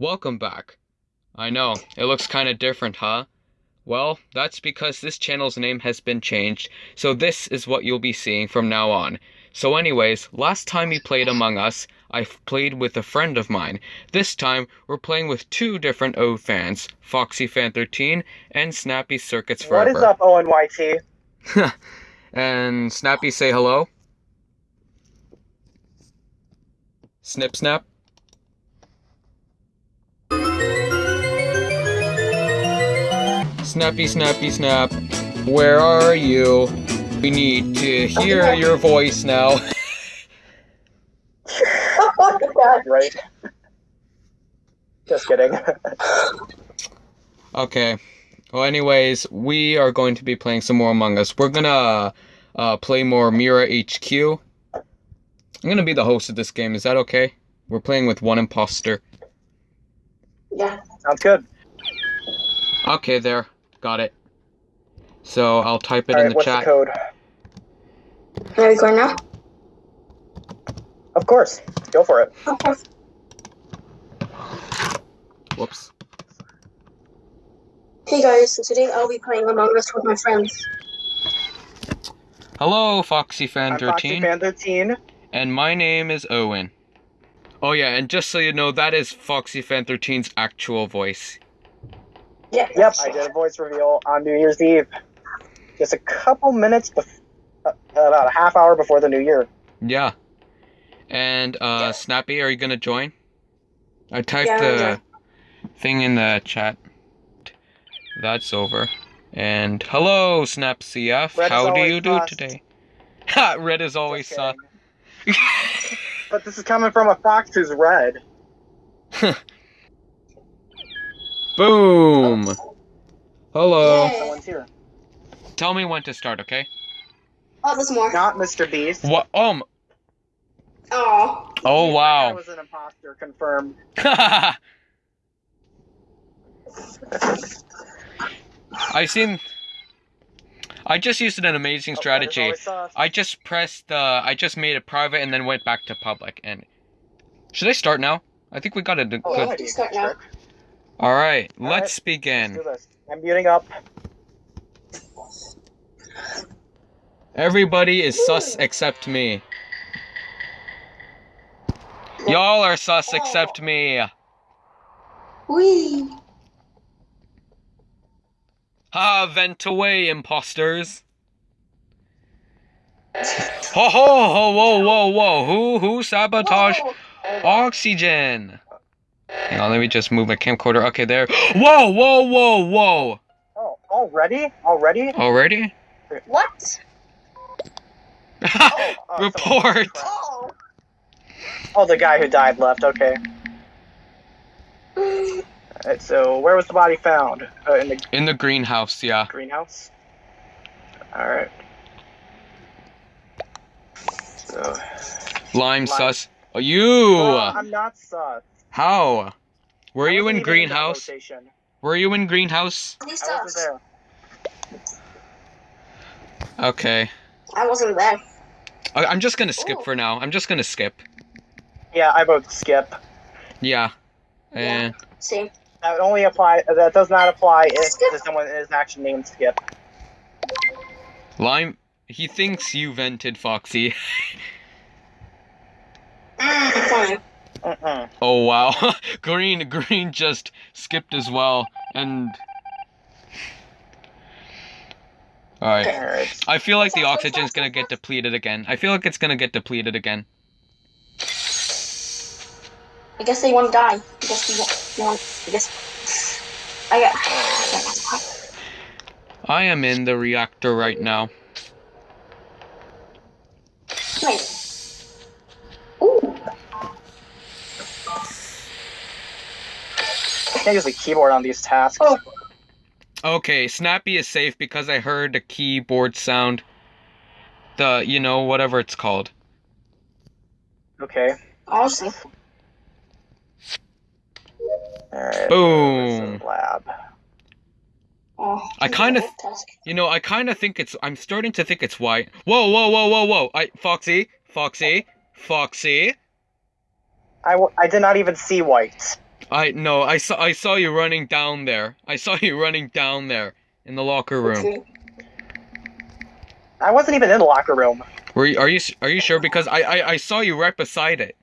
Welcome back. I know, it looks kinda different, huh? Well, that's because this channel's name has been changed, so this is what you'll be seeing from now on. So anyways, last time we played Among Us, I played with a friend of mine. This time, we're playing with two different O fans, Foxy Fan 13 and Snappy Circuits Forever. What is up, ONYT? and Snappy say hello. Snip snap. Snappy snappy snap. Where are you? We need to hear your voice now. right. Just kidding. okay. Well, anyways, we are going to be playing some more Among Us. We're gonna uh, play more Mira HQ. I'm gonna be the host of this game. Is that okay? We're playing with one imposter. Yeah. Sounds good. Okay, there. Got it. So I'll type it All in right, the what's chat. the code? Are we going now? Of course. Go for it. Okay. Whoops. Hey guys, so today I'll be playing Among Us with my friends. Hello, Foxy Fan I'm Foxy 13, Fan 13. and my name is Owen. Oh yeah, and just so you know, that is Foxy Fan 13's actual voice. Yeah. Yep, I did a voice reveal on New Year's Eve. Just a couple minutes, bef- uh, about a half hour before the new year. Yeah. And uh Yeah. Snappy, are you gonna join? I typed Yeah, the yeah. thing in the chat. That's over. And hello, Snap CF. Red How do you do sus. today? Ha! Red is always Just But this is coming from a fox who's red. Boom. Hello. Yay. Someone's here. Tell me when to start, okay? Oh, there's more. Not Mr. Beast. What? Um. Oh. Oh I wow. was an imposter, confirmed. I seen. I just used an amazing Oh, Red is strategy. always sus. I just pressed. Uh, I just made it private and then went back to public. And should I start now? I think we got it. Oh, good. might be a start now. trick. All right, All let's Let's begin. do this. I'm muting up. Everybody is sus except me. Y'all are sus except me. Wee. Ha! Vent away, imposters. Ho ho ho! Whoa whoa whoa! Who who sabotaged Whoa. oxygen? Hang on, let me just move my camcorder. Okay, there. Whoa whoa whoa whoa! Oh, already? Already? Already? What? Oh, someone Report. Oh. Oh, the guy who died left. Okay. Alright, so where was the body found? Uh, in the In the greenhouse, yeah. greenhouse. All right. So. Lime Lime. sus. Oh, you. Well, I'm not sus. How? Were I you in greenhouse? rotation. Were you in greenhouse? I wasn't there. Okay. I wasn't there. I- I'm just gonna skip Ooh. for now. I'm just gonna skip. Yeah, I vote skip. Yeah. And Same. That only apply. That does not apply if Skip. someone is actually named Skip. Lime. He thinks you vented, Foxy. Mm, fine. Mm-mm. Oh wow. green. Green just skipped as well. And. Alright. I feel like the oxygen's gonna get depleted again. I feel like it's gonna get depleted again. I guess they won't die. I guess they want. They want I guess. I got. I am in the reactor right now. Wait. I can't use the keyboard on these tasks. Oh. Okay, Snappy is safe because I heard the keyboard sound. The, you know, whatever it's called. Okay. Awesome. All right. Boom. Lab. Oh, I kinda- You know, I kind of think it's. I'm starting to think it's white. Whoa, whoa, whoa, whoa, whoa! I Foxy, Foxy, Foxy. I, w- I did not even see white. I no, I saw I saw you running down there. I saw you running down there in the locker room. Okay. I wasn't even in the locker room. Were you, are you are you sure? Because I, I I saw you right beside it.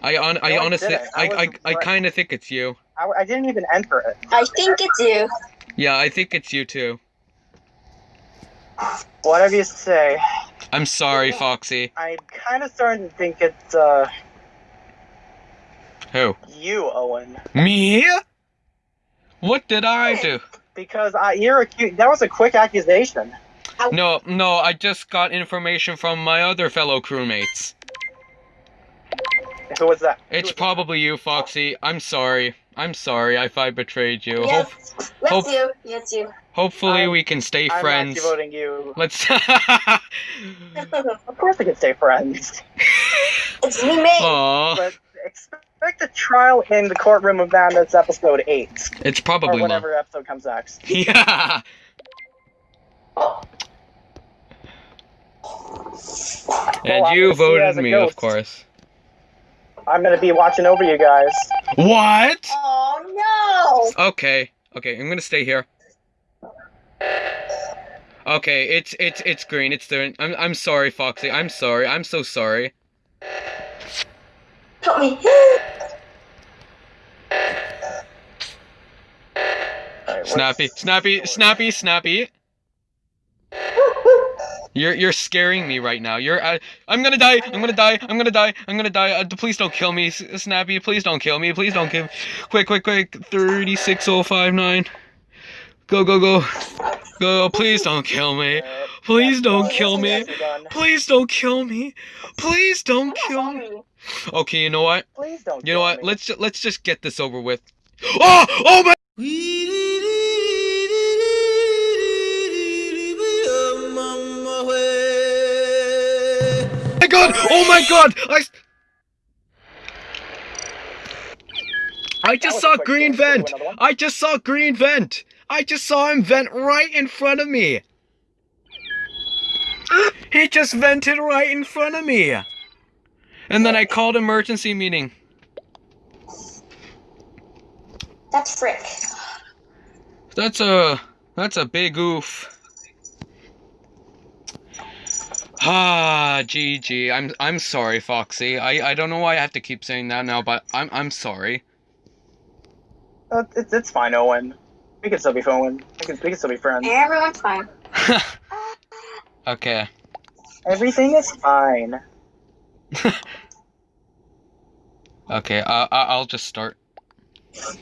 I on I I honestly didn't. I I I, I kind of think it's you. I, I didn't even enter it. I think it's you. Yeah, I think it's you too. Whatever you say. I'm sorry, Foxy. I'm kind of starting to think it's uh Who? you, Owen, Me? What did I do? because I, you're accused. That was a quick accusation. No, no, I just got information from my other fellow crewmates. Who was that? Who It's was that? probably you, Foxy. I'm sorry. I'm sorry if I betrayed you. Yes, Hope, that's hope- you. Yes, you. hopefully I'm- we can stay I'm friends. actually voting you. Let's. Of course, we can stay friends. it's me, mate. Aw, But expect a trial in the courtroom of madness, episode eight, it's or probably not. whatever episode comes next. Yeah. Oh. And I'm you gonna see you as voted a me, of course. I'm gonna be watching over you guys. What? Oh no! Okay. Okay, I'm gonna stay here. Okay, it's it's it's green. It's the. I'm I'm sorry, Foxy. I'm sorry. I'm so sorry. Help me. Alright, Snappy, snappy, snappy, snappy. You're you're scaring me right now. You're uh, I'm gonna die. I'm gonna die. I'm gonna die. I'm gonna die. Uh, please don't kill me, Snappy. Please don't kill me. Please don't kill. Me. Quick, quick, quick. Thirty-six oh five nine. Go, go, go, go. Please don't kill me. Please don't kill me. yes, you're done. Please don't kill me. Please don't kill me. Okay, you know what? Please don't. You know what? me. Let's ju- let's just get this over with. Oh! Oh my! my god! Oh my god! I. That just saw green Let's vent. I just saw green vent. I just saw him vent right in front of me. He just vented right in front of me. And then I called emergency meeting. That's Frick. That's a that's a big oof. Ah, GG. I'm I'm sorry, Foxy. I I don't know why I have to keep saying that now, but I'm I'm sorry. Uh, it's, it's fine, Owen. We can still be Owen. We can, we can still be friends. Everyone's fine. okay. Everything is fine. Okay. Uh, I- I'll just start.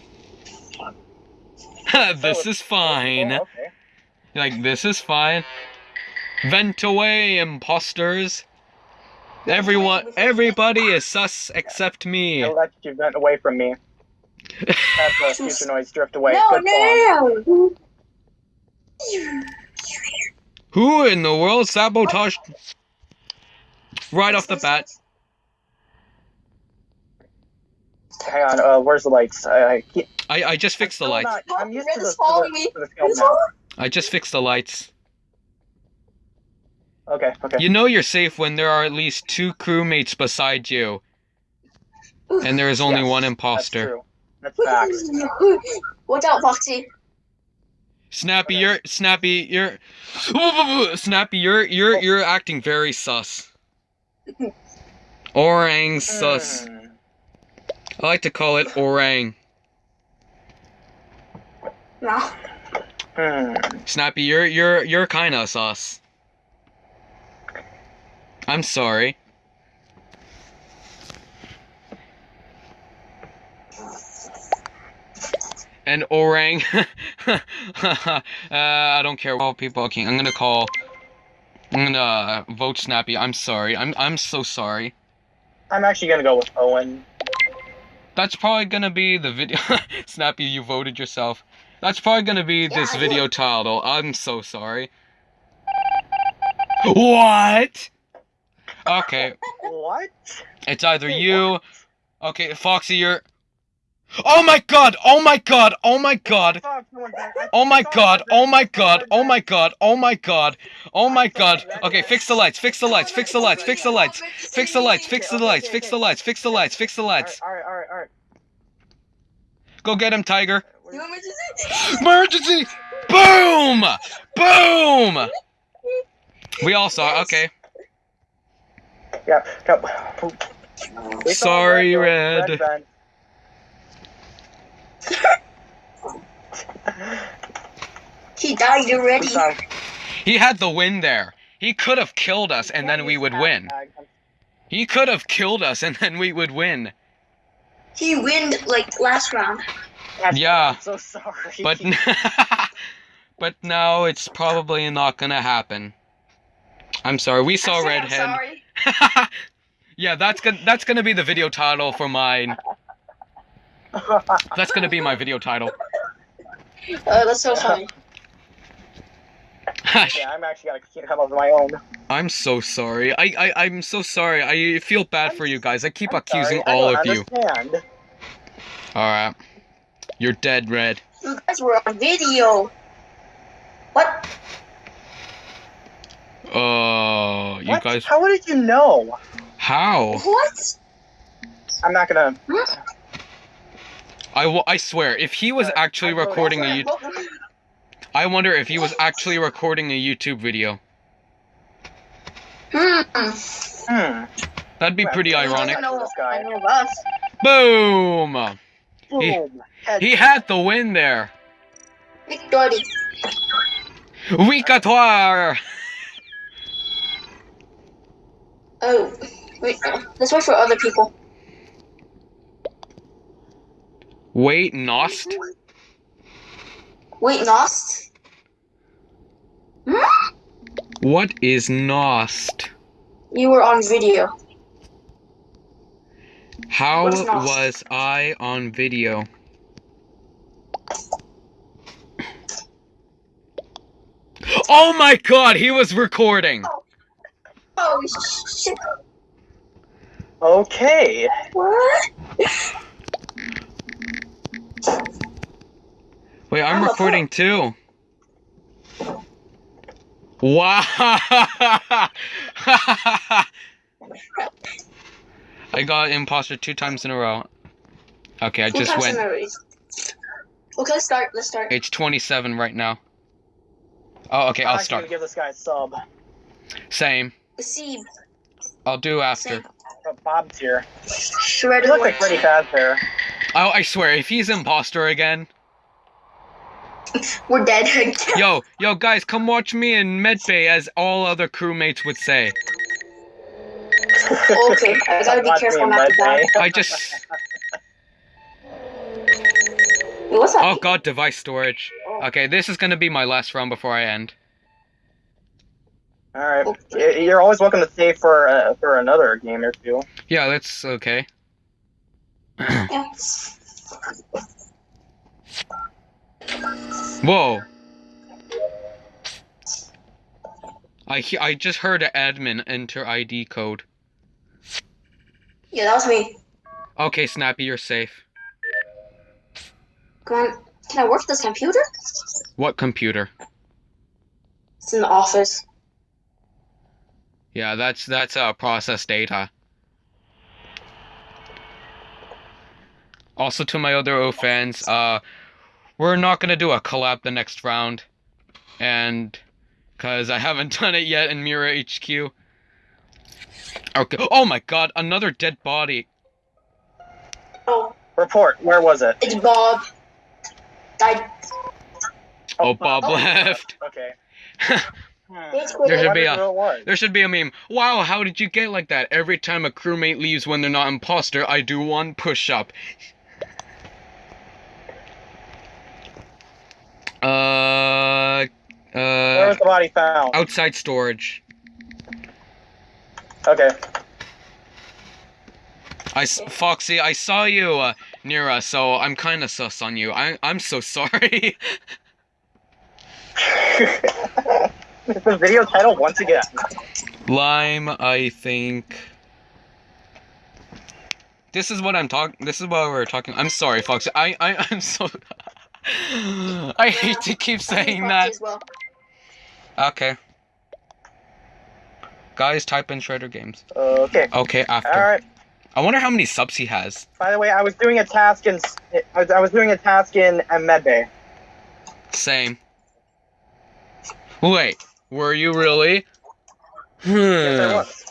this So, is fine. Oh, okay. Like this is fine. Vent away, imposters. Everyone, everybody is sus except me. I'll let you vent away from me. Have the future noise drift away. no, Good no, no, no. Who in the world sabotaged? Right off the bat. Hang on, uh, where's the lights? I, I, I, I just fixed the lights. not- I'm used Red to the, is following me. to the film Red is now. I just fixed the lights. Okay, okay. You know you're safe when there are at least two crewmates beside you, and there is only Yes, one That's true. That's facts. Watch out, Foxy. Snappy, Okay. you're Snappy, you're Snappy, you're you're you're acting very sus. Orang sus. Hmm. I like to call it orang. No. Hmm. Snappy, you're you're you're kind of sus. I'm sorry. And orang. uh, I don't care. All people. Okay, I'm gonna call. I'm uh, vote Snappy. I'm sorry. I'm I'm so sorry. I'm actually gonna go with Owen. That's probably gonna be the video. Snappy, you voted yourself. That's probably gonna be this Yeah, I video title. I'm so sorry. What? Okay, What? it's either Wait, you. Okay, Foxy, you're. Oh my god! Oh my god! Oh my god! I saw someone back- I oh, oh my god! Oh my god! Oh my god! Oh my god! Oh my god! Okay, fix the lights. Fix the lights. Fix the lights. Fix the lights. Fix the lights. Fix the lights. Fix the lights. Fix the lights. Fix the lights. Go get him, Tiger. Emergency. Emergency! Boom! Boom! We all saw. Okay. Yeah. no. We saw Sorry. Red. vent. He died already. He had the win there. He could have killed us and then we would win. He could have killed us and then we would win. He winned like last round. Yeah. I'm so sorry. But but now it's probably not gonna happen. I'm sorry. We saw I I'm redhead. sorry. yeah, that's gonna that's gonna be the video title for mine. That's gonna be my video title. Uh, that's so funny. yeah, I'm actually gonna come up with my own. I'm so sorry. I, I I'm so sorry. I feel bad for you guys. I keep I'm accusing sorry, I all don't of you. Alright. You're dead, Red. You guys were on video. What? Oh, you What? guys. How did you know? How? What? I'm not gonna. I, w- I swear, if he was Uh, actually I recording a YouTube, I wonder if he was actually recording a YouTube video. Hmm. Hmm. That'd be pretty Well, ironic. I know, This guy. I know us. Boom! He- Boom. He had the win there. Victory. Victoire! Oh, wait. uh, Let's wait for other people. Wait, Nost? Wait, Nost? Hmm? What is Nost? You were on video. How What is Nost? was I on video? Oh my god, he was recording! Oh shit! Okay. What? Wait, I'm I'm recording too. Wow! I got imposter two times in a row. Okay, I Two just went. in a race. Okay, let's start. Let's start. It's 27 right now. Oh, okay, I'm I'll start. gonna give this guy a sub. Same. See, I'll do after. same. Oh, Bob's here. Shredder. He looks like. Freddy Fazbear. Oh, I swear, if he's imposter again. We're dead. Yo, yo, guys, come watch me in medbay, as all other crewmates would say. okay, I gotta be careful not to die. I just. What's that? Oh god, device storage. Okay, this is gonna be my last round before I end. All right. Y- You're always welcome to stay for uh, for another game or two. Yeah, that's okay. Yeah. Whoa. I he- I just heard an admin enter ID code. yeah, that was me. Okay, Snappy, you're safe. Come on. Can I work this computer? What computer? It's in the office. Yeah, that's that's uh process data. Also to my other O fans, uh we're not gonna do a collab the next round. And cause I haven't done it yet in Mira HQ. Okay. Oh my god, another dead body. Oh, Report. Where was it? it's Bob. Died. Oh, Bob oh. left. Okay. There should I be a- who it was. There should be a meme. Wow, how did you get like that? Every time a crewmate leaves when they're not imposter, I do one push up. Uh, Where uh, was the body found? outside storage. Okay. I, Foxy, I saw you uh, near us, so I'm kind of sus on you. I I'm so sorry. the video title once again. Lime, I think. This is what I'm talking. This is what we're talking. I'm sorry, Foxy. I I I'm so. I hate to keep saying that. Well. Okay. Guys, type in Shredder Games. Okay. Okay, after. All right. I wonder how many subs he has. By the way, I was doing a task in I was, I was doing a task in uh, Medbay. Same. Wait, were you really? Yes, I Hmm. was.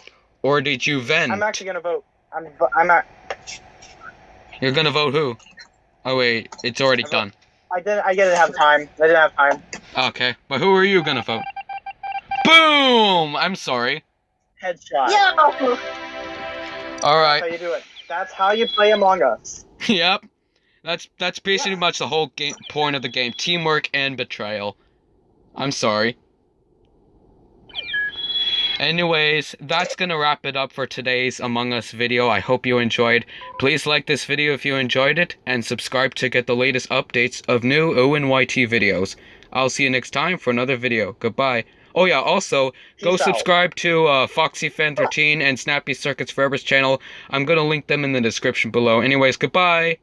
Or did you vent? I'm actually gonna vote. I'm I'm not. You're gonna vote who? Oh wait, it's already I vote- done. I didn't I didn't have time. I didn't have time. Okay, but who are you gonna vote? Boom! I'm sorry. Headshot. Yeah. All That's how you do it. That's how you play Among Us. yep. That's that's basically much the whole game point of the game: teamwork and betrayal. I'm sorry. Anyways, that's gonna wrap it up for today's Among Us video. I hope you enjoyed. Please like this video if you enjoyed it, and subscribe to get the latest updates of new ONYT videos. I'll see you next time for another video. Goodbye. Oh yeah, also go Peace out. subscribe to uh, FoxyFan13 and Snappy Circuits Forever's channel. I'm gonna link them in the description below. Anyways, goodbye.